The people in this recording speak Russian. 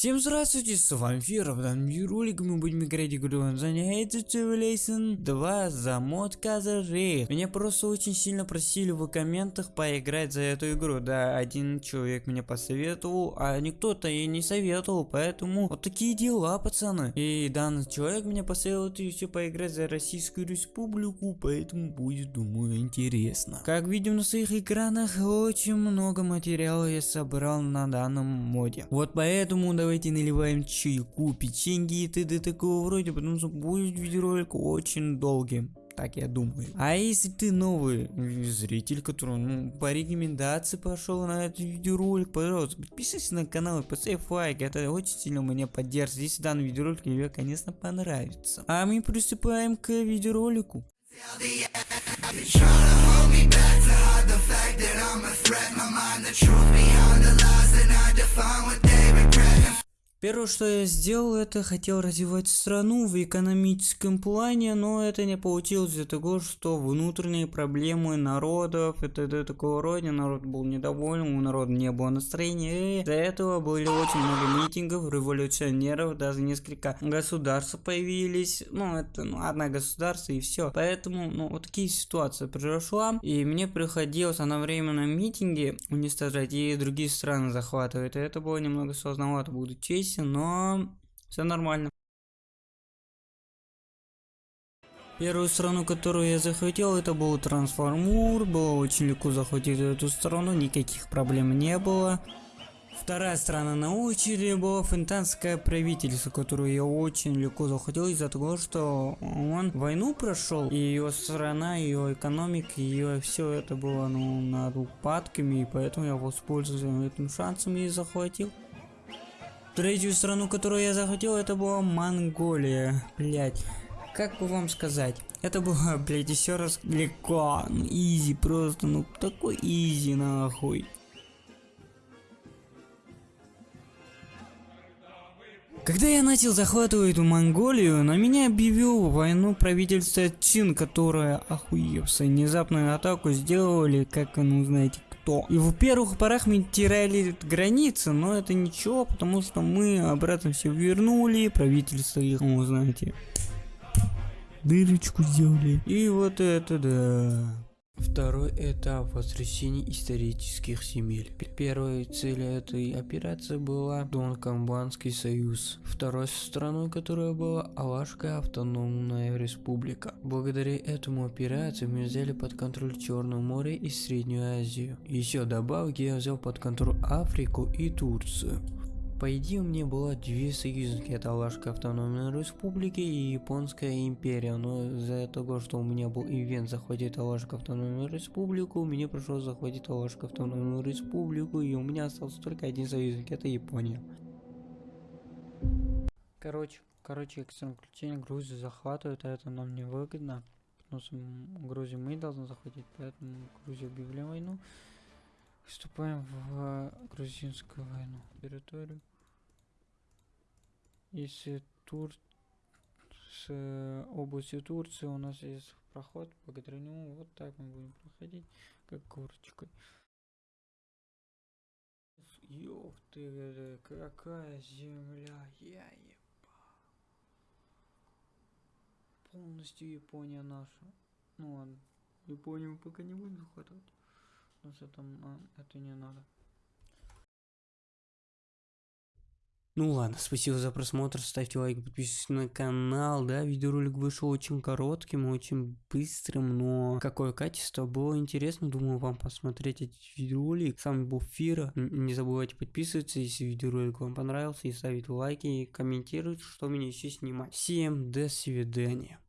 Всем здравствуйте, с вами Фера, в данном видеоролике мы будем играть игру Age Civilization 2 за мод Казарей. Меня просто очень сильно просили в комментах поиграть за эту игру, да, один человек меня посоветовал, а никто-то и не советовал, поэтому вот такие дела, пацаны. И данный человек меня посоветовал еще поиграть за Российскую Республику, поэтому будет, думаю, интересно. Как видим на своих экранах, очень много материала я собрал на данном моде. Вот поэтому давайте наливаем чайку, печеньки и т.д. такого вроде, потому что будет видеоролик очень долгим. Так я думаю. А если ты новый зритель, который ну, по рекомендации пошел на этот видеоролик, пожалуйста, подпишись на канал и поставь лайк. Это очень сильно меня поддержит. Если данный видеоролик тебе, конечно, понравится. А мы приступаем к видеоролику. Первое, что я сделал, это хотел развивать страну в экономическом плане, но это не получилось. Из-за того, что внутренние проблемы народов, это, это такого рода, народ был недоволен, у народа не было настроения, и из-за этого были очень много митингов, революционеров, даже несколько государств появились, ну это ну, одно государство и все, поэтому ну вот такие ситуации произошла, и мне приходилось одновременно митинги уничтожать и другие страны захватывать, и это было немного сложновато, буду честь комиссия, но все нормально. Первую страну, которую я захватил, это был Трансформур. Было очень легко захватить эту страну, никаких проблем не было. Вторая страна на очереди была финтанское правительство, которое я очень легко захватил из-за того, что он войну прошел, и ее страна, ее экономика, ее все это было ну, над упадками, и поэтому я воспользовался этим шансом и захватил. Третью страну, которую я захотел, это была Монголия. Блять. Как бы вам сказать? Это было, блять, еще раз легко. Ну, изи, просто, ну, такой изи, нахуй. Когда я начал захватывать эту Монголию, на меня объявил войну правительство Чин, которое, охуевшая, внезапную атаку сделали, как, ну, знаете, что. И в первых порах мы теряли границы, но это ничего, потому что мы обратно все вернули, правительство их, ну, знаете, дырочку сделали. И вот это да. Второй этап воскресения исторических земель. Первой целью этой операции была Донкамбанский союз. Второй страной, которая была Алашская автономная республика. Благодаря этому операции мы взяли под контроль Черное море и Среднюю Азию. Еще добавки я взял под контроль Африку и Турцию. По идее меня было две союзники, это Алашская автономная республика и Японская империя, но из-за того, что у меня был ивент захватить Алашскую автономную республику, мне пришлось захватить Алашскую автономную республику, и у меня остался только один союзник, это Япония. Короче, короче, экстренное включение Грузию захватывает, а это нам не выгодно, потому что Грузию мы должны захватить, поэтому Грузию объявляем войну. Вступаем в грузинскую войну. Территорию. Если Тур с э, области Турции у нас есть проход, благодаря нему вот так мы будем проходить, как горочкой. Ёх ты, какая земля, я еба. Полностью Япония наша. Ну ладно, Японию пока не будем захватывать. Но это, это не надо. Ну ладно, спасибо за просмотр, ставьте лайк, подписывайтесь на канал, да, видеоролик вышел очень коротким, очень быстрым, но какое качество, было интересно, думаю вам посмотреть этот видеоролик, с вами был Фира, не забывайте подписываться, если видеоролик вам понравился, и ставить лайки, и комментировать, что мне еще снимать. Всем до свидания.